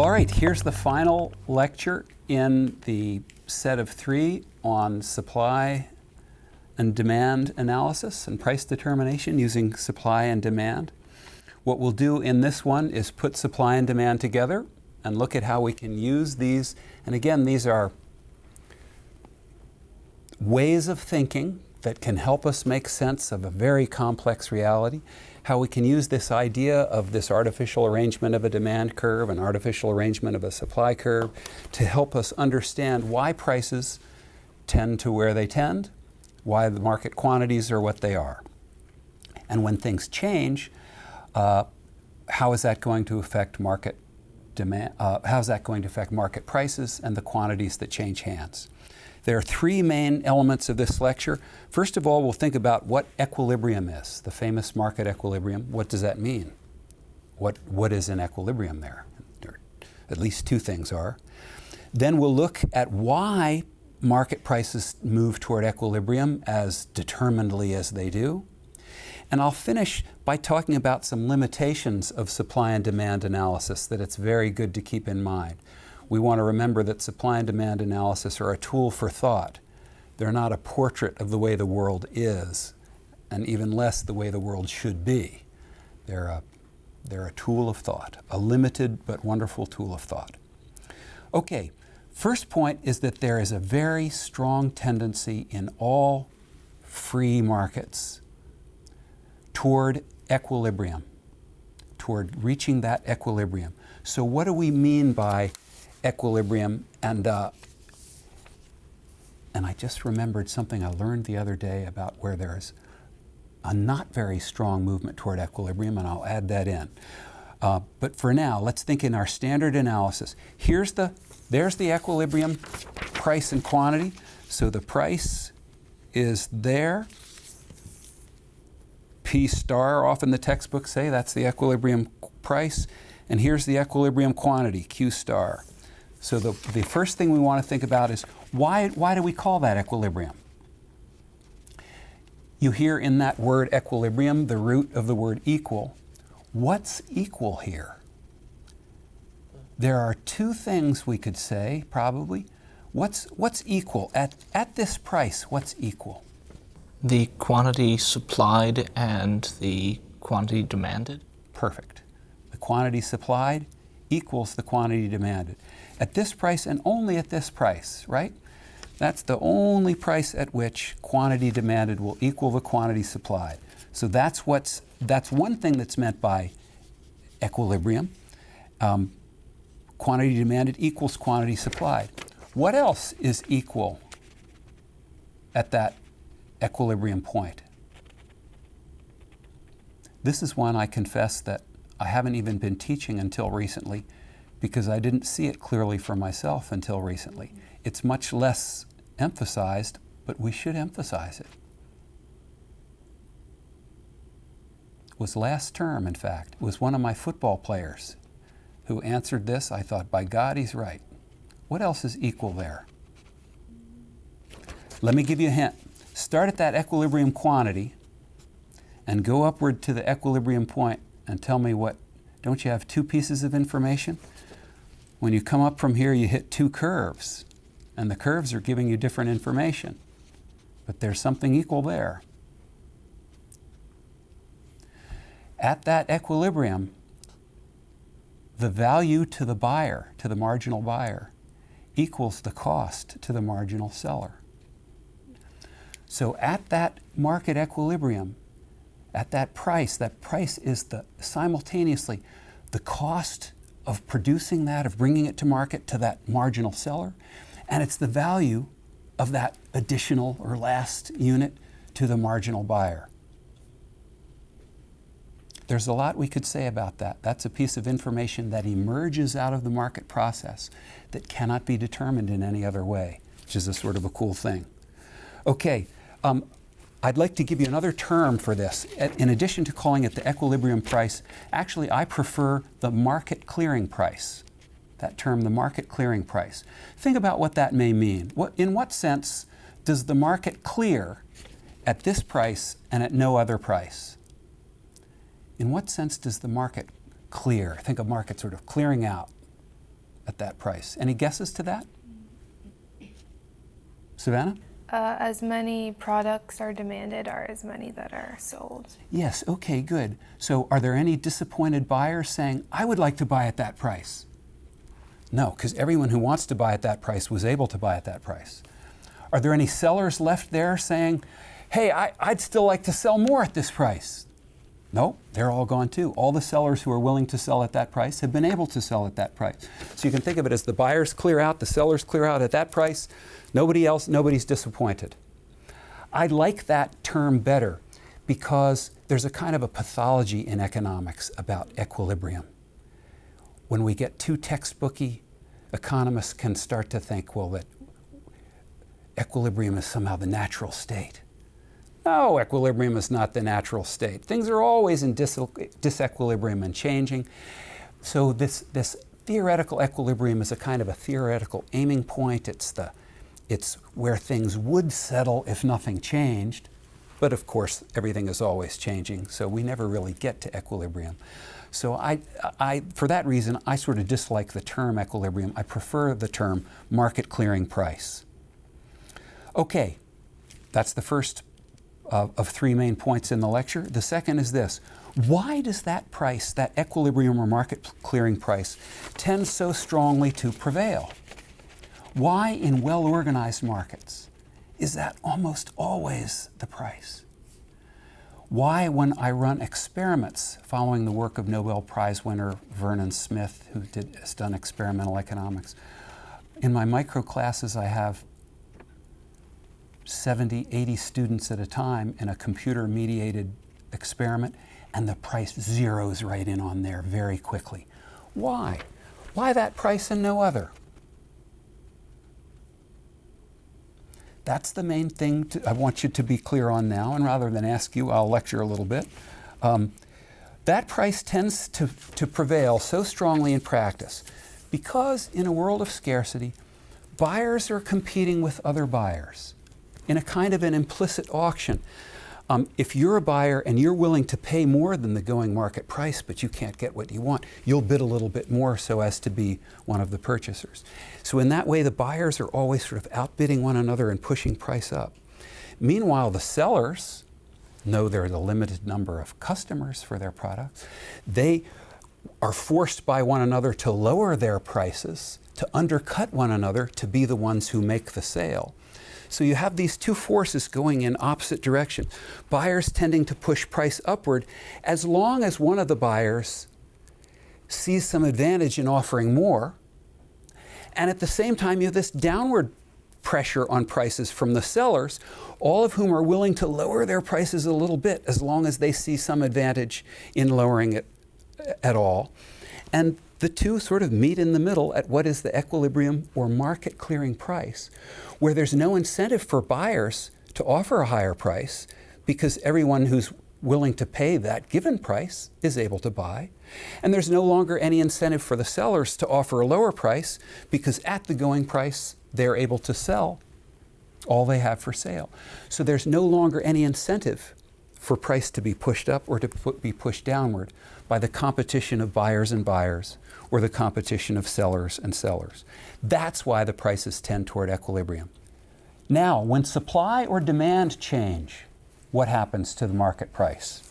All right, here's the final lecture in the set of three on supply and demand analysis and price determination using supply and demand. What we'll do in this one is put supply and demand together and look at how we can use these. And again, these are ways of thinking that can help us make sense of a very complex reality, how we can use this idea of this artificial arrangement of a demand curve, an artificial arrangement of a supply curve, to help us understand why prices tend to where they tend, why the market quantities are what they are. And when things change, uh, how is that going to affect market demand? Uh, how is that going to affect market prices and the quantities that change hands? There are three main elements of this lecture. First of all, we'll think about what equilibrium is, the famous market equilibrium. What does that mean? What, what is an equilibrium there? there? At least two things are. Then we'll look at why market prices move toward equilibrium as determinedly as they do. And I'll finish by talking about some limitations of supply and demand analysis that it's very good to keep in mind we want to remember that supply and demand analysis are a tool for thought. They're not a portrait of the way the world is, and even less the way the world should be. They're a, they're a tool of thought, a limited but wonderful tool of thought. Okay, first point is that there is a very strong tendency in all free markets toward equilibrium, toward reaching that equilibrium. So what do we mean by equilibrium. And, uh, and I just remembered something I learned the other day about where there is a not very strong movement toward equilibrium, and I'll add that in. Uh, but for now, let's think in our standard analysis. Here's the, there's the equilibrium price and quantity. So the price is there. P star, often the textbooks say that's the equilibrium price. And here's the equilibrium quantity, Q star. So the, the first thing we want to think about is why, why do we call that equilibrium? You hear in that word equilibrium the root of the word equal. What's equal here? There are two things we could say, probably. What's, what's equal? At, at this price, what's equal? The quantity supplied and the quantity demanded. Perfect. The quantity supplied equals the quantity demanded at this price and only at this price, right? That's the only price at which quantity demanded will equal the quantity supplied. So that's what's that's one thing that's meant by equilibrium. Um, quantity demanded equals quantity supplied. What else is equal at that equilibrium point? This is one I confess that I haven't even been teaching until recently because I didn't see it clearly for myself until recently. It's much less emphasized, but we should emphasize it. It was last term, in fact. Was one of my football players who answered this. I thought, by God, he's right. What else is equal there? Let me give you a hint. Start at that equilibrium quantity and go upward to the equilibrium point and tell me what, don't you have two pieces of information? When you come up from here, you hit two curves, and the curves are giving you different information. But there's something equal there. At that equilibrium, the value to the buyer, to the marginal buyer, equals the cost to the marginal seller. So at that market equilibrium, at that price, that price is the simultaneously the cost of producing that, of bringing it to market to that marginal seller, and it's the value of that additional or last unit to the marginal buyer. There's a lot we could say about that. That's a piece of information that emerges out of the market process that cannot be determined in any other way, which is a sort of a cool thing. Okay, um, I'd like to give you another term for this. In addition to calling it the equilibrium price, actually I prefer the market clearing price. That term, the market clearing price. Think about what that may mean. What, in what sense does the market clear at this price and at no other price? In what sense does the market clear? Think of market sort of clearing out. at that price. Any guesses to that? Savannah? Uh, as many products are demanded are as many that are sold. Yes, okay, good. So are there any disappointed buyers saying, I would like to buy at that price? No, because everyone who wants to buy at that price was able to buy at that price. Are there any sellers left there saying, hey, I, would still like to sell more at this price? No, they're all gone too. All the sellers who are willing to sell at that price have been able to sell at that price. So you can think of it as the buyers clear out, the sellers clear out at that price. Nobody else, nobody's disappointed. I like that term better because there's a kind of a pathology in economics about equilibrium. When we get too textbooky, economists can start to think, well, that equilibrium is somehow the natural state. No, equilibrium is not the natural state. Things are always in dis disequilibrium and changing. So this, this theoretical equilibrium is a kind of a theoretical aiming point. It's, the, it's where things would settle if nothing changed. But of course, everything is always changing, so we never really get to equilibrium. So I, I, for that reason, I sort of dislike the term equilibrium. I prefer the term market clearing price. Okay, that's the first of, of three main points in the lecture. The second is this. Why does that price, that equilibrium or market clearing price, tend so strongly to prevail? Why in well-organized markets is that almost always the price? Why, when I run experiments following the work of Nobel Prize winner Vernon Smith, who did, has done experimental economics, in my micro classes I have 70, 80 students at a time in a computer mediated experiment, and the price zeroes right in on there very quickly. Why? Why that price and no other? That's the main thing to, I want you to be clear on now, and rather than ask you, I'll lecture a little bit. Um, that price tends to, to prevail so strongly in practice because in a world of scarcity, buyers are competing with other buyers in a kind of an implicit auction. Um, if you're a buyer and you're willing to pay more than the going market price, but you can't get what you want, you'll bid a little bit more so as to be one of the purchasers. So in that way, the buyers are always sort of outbidding one another and pushing price up. Meanwhile, the sellers know there's a limited number of customers for their products. They are forced by one another to lower their prices, to undercut one another to be the ones who make the sale. So you have these two forces going in opposite direction. Buyers tending to push price upward as long as one of the buyers sees some advantage in offering more. And at the same time, you have this downward pressure on prices from the sellers, all of whom are willing to lower their prices a little bit as long as they see some advantage in lowering it at all. And the two sort of meet in the middle at what is the equilibrium or market clearing price, where there's no incentive for buyers to offer a higher price because everyone who's willing to pay that given price is able to buy. And there's no longer any incentive for the sellers to offer a lower price because at the going price, they're able to sell all they have for sale. So there's no longer any incentive for price to be pushed up or to be pushed downward by the competition of buyers and buyers or the competition of sellers and sellers. That's why the prices tend toward equilibrium. Now, when supply or demand change, what happens to the market price?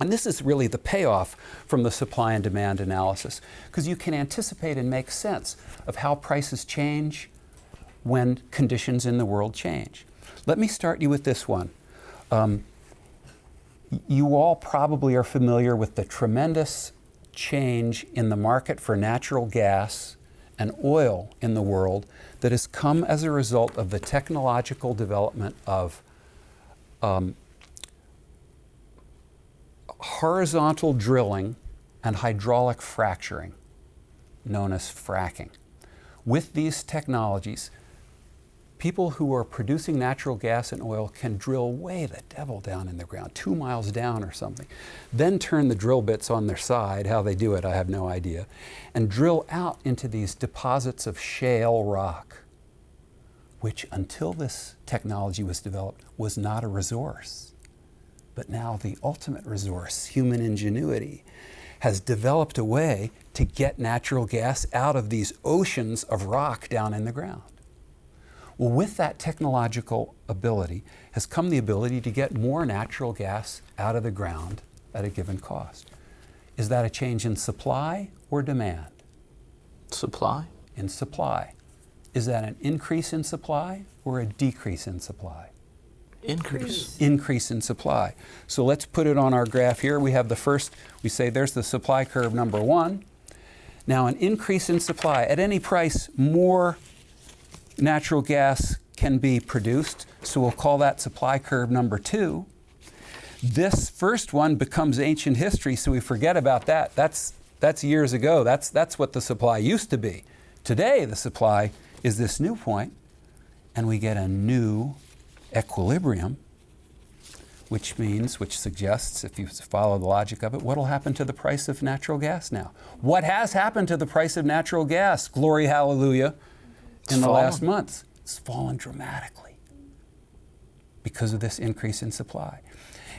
And this is really the payoff from the supply and demand analysis, because you can anticipate and make sense of how prices change when conditions in the world change. Let me start you with this one. Um, you all probably are familiar with the tremendous change in the market for natural gas and oil in the world that has come as a result of the technological development of um, horizontal drilling and hydraulic fracturing, known as fracking. With these technologies, people who are producing natural gas and oil can drill way the devil down in the ground, two miles down or something, then turn the drill bits on their side, how they do it I have no idea, and drill out into these deposits of shale rock, which until this technology was developed was not a resource. But now the ultimate resource, human ingenuity, has developed a way to get natural gas out of these oceans of rock down in the ground. Well, with that technological ability has come the ability to get more natural gas out of the ground at a given cost. Is that a change in supply or demand? Supply? In supply. Is that an increase in supply or a decrease in supply? Increase. Increase in supply. So let's put it on our graph here. We have the first, we say there's the supply curve number one. Now, an increase in supply, at any price, more natural gas can be produced, so we'll call that supply curve number two. This first one becomes ancient history, so we forget about that. That's, that's years ago. That's, that's what the supply used to be. Today, the supply is this new point, and we get a new equilibrium, which means, which suggests, if you follow the logic of it, what will happen to the price of natural gas now? What has happened to the price of natural gas? Glory, hallelujah, It's in the fallen. last months. It's fallen dramatically because of this increase in supply.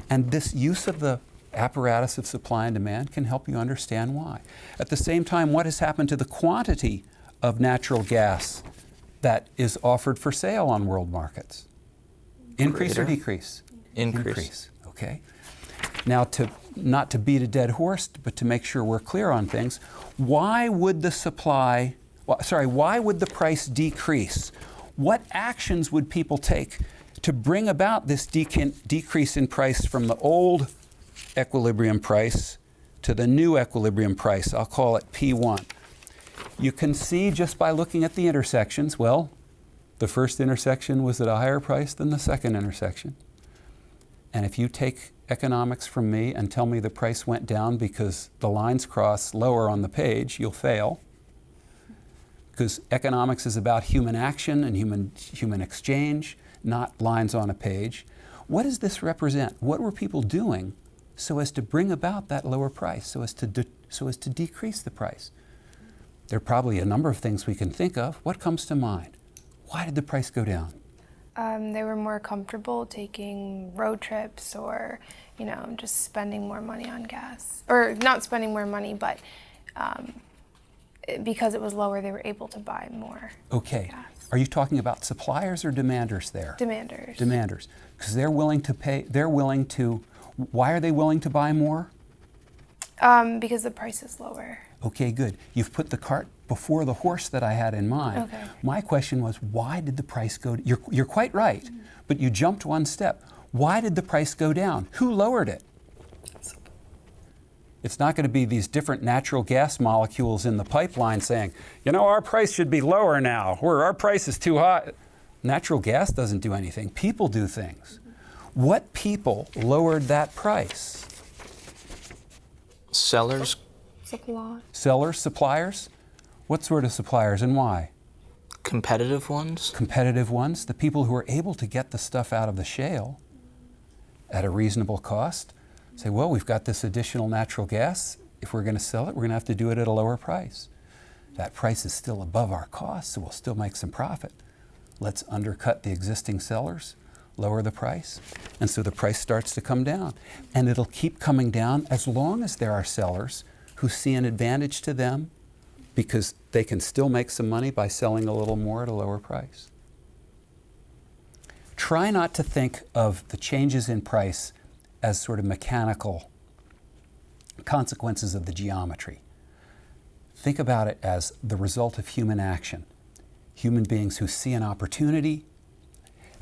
And this use of the apparatus of supply and demand can help you understand why. At the same time, what has happened to the quantity of natural gas that is offered for sale on world markets? Increase or Greater. decrease? Increase. Okay. Now, to not to beat a dead horse, but to make sure we're clear on things, why would the supply, wh- sorry, why would the price decrease? What actions would people take to bring about this decrease in price from the old equilibrium price to the new equilibrium price? I'll call it P1. You can see just by looking at the intersections, well, the first intersection was at a higher price than the second intersection. And if you take economics from me and tell me the price went down because the lines cross lower on the page, you'll fail. Because economics is about human action and human, human exchange, not lines on a page. What does this represent? What were people doing so as to bring about that lower price, so as to, so as to decrease the price? There are probably a number of things we can think of. What comes to mind? Why did the price go down? Um, they were more comfortable taking road trips or, you know, just spending more money on gas. Or not spending more money, but um, because it was lower, they were able to buy more Okay. Are you talking about suppliers or demanders there? Demanders. demanders. Because they're willing to pay, they're willing to, why are they willing to buy more? um, because the price is lower. Okay, good. You've put the cart before the horse that I had in mind. Okay. My question was, why did the price go, you're, you're quite right, but you jumped one step. Why did the price go down? Who lowered it? It's not going to be these different natural gas molecules in the pipeline saying, you know, our price should be lower now, or our price is too high. Natural gas doesn't do anything, people do things. What people lowered that price? Sellers, Supply. Sellers, suppliers? What sort of suppliers and why? competitive ones, competitive ones, the people who are able to get the stuff out of the shale at a reasonable cost, say, well, we've got this additional natural gas. If we're going to sell it, we're going to have to do it at a lower price. That price is still above our cost, so we'll still make some profit. Let's undercut the existing sellers, lower the price, and so the price starts to come down. And it'll keep coming down as long as there are sellers who see an advantage to them because they can still make some money by selling a little more at a lower price. Try not to think of the changes in price as sort of mechanical consequences of the geometry. Think about it as the result of human action. Human beings who see an opportunity,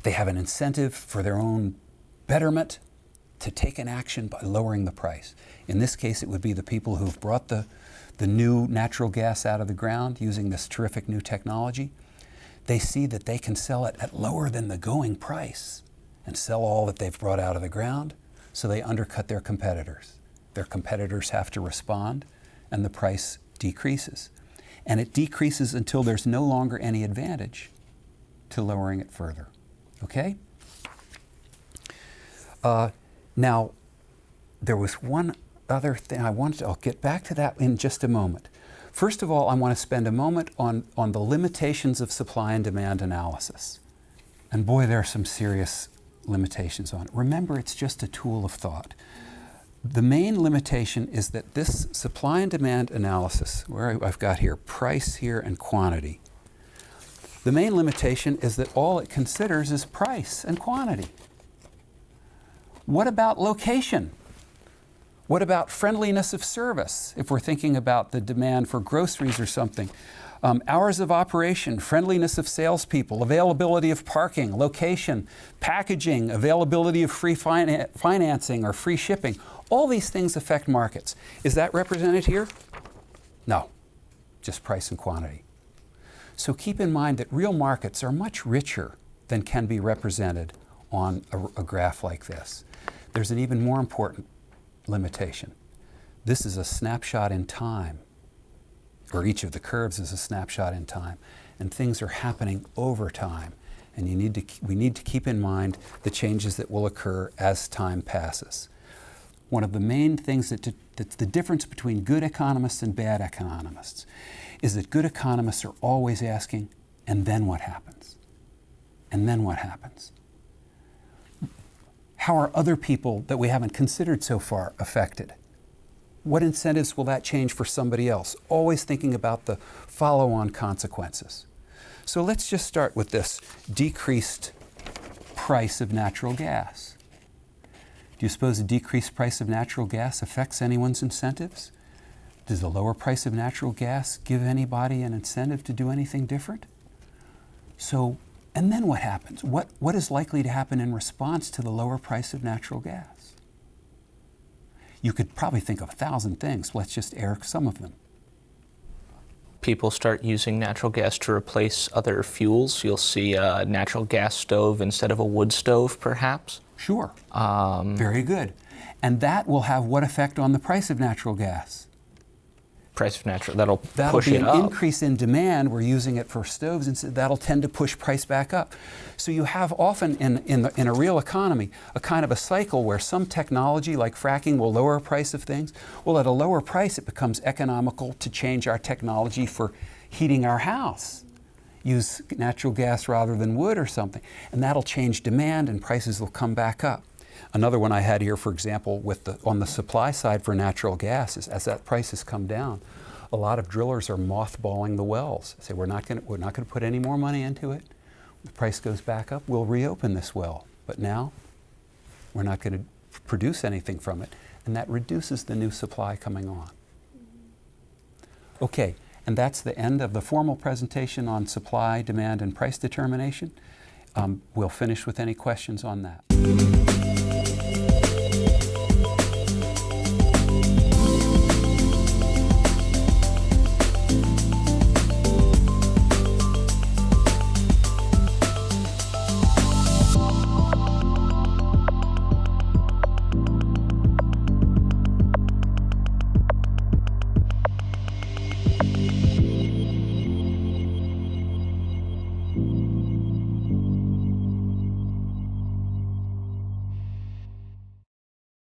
they have an incentive for their own betterment to take an action by lowering the price. In this case, it would be the people who've brought the, the new natural gas out of the ground using this terrific new technology. They see that they can sell it at lower than the going price and sell all that they've brought out of the ground, so they undercut their competitors. Their competitors have to respond, and the price decreases. And it decreases until there's no longer any advantage to lowering it further. Okay? Uh, now, there was one other thing I wanted to, I'll get back to that in just a moment. First of all, I want to spend a moment on, on the limitations of supply and demand analysis. And boy, there are some serious limitations on it. Remember, it's just a tool of thought. The main limitation is that this supply and demand analysis, where I've got here price here and quantity, the main limitation is that all it considers is price and quantity. What about location? What about friendliness of service, if we're thinking about the demand for groceries or something? Um, hours of operation, friendliness of salespeople, availability of parking, location, packaging, availability of free finan- financing or free shipping. All these things affect markets. Is that represented here? No, just price and quantity. So keep in mind that real markets are much richer than can be represented on a, a graph like this. There's an even more important limitation. This is a snapshot in time, or each of the curves is a snapshot in time, and things are happening over time. And you need to, we need to keep in mind the changes that will occur as time passes. One of the main things that, that's the difference between good economists and bad economists is that good economists are always asking, and then what happens? And then what happens? How are other people that we haven't considered so far affected? What incentives will that change for somebody else? Always thinking about the follow on consequences. So let's just start with this decreased price of natural gas. Do you suppose a decreased price of natural gas affects anyone's incentives? Does the lower price of natural gas give anybody an incentive to do anything different? So, and then what happens? What, what is likely to happen in response to the lower price of natural gas? You could probably think of a thousand things. Let's just air some of them. People start using natural gas to replace other fuels. You'll see a natural gas stove instead of a wood stove, perhaps. Sure. Um, Very good. And that will have what effect on the price of natural gas? Price of natural that'll, That'll push be it an up. increase in demand. We're using it for stoves, and so that'll tend to push price back up. So you have often in, in, the, in a real economy a kind of a cycle where some technology like fracking will lower the price of things. Well, at a lower price, it becomes economical to change our technology for heating our house. Use natural gas rather than wood or something. And that'll change demand and prices will come back up. Another one I had here, for example, with the, on the supply side for natural gas is as that price has come down, a lot of drillers are mothballing the wells. They say we're not going we're not going to put any more money into it. The price goes back up, we'll reopen this well. But now we're not going to produce anything from it, and that reduces the new supply coming on. Okay, and that's the end of the formal presentation on supply, demand, and price determination. Um, we'll finish with any questions on that.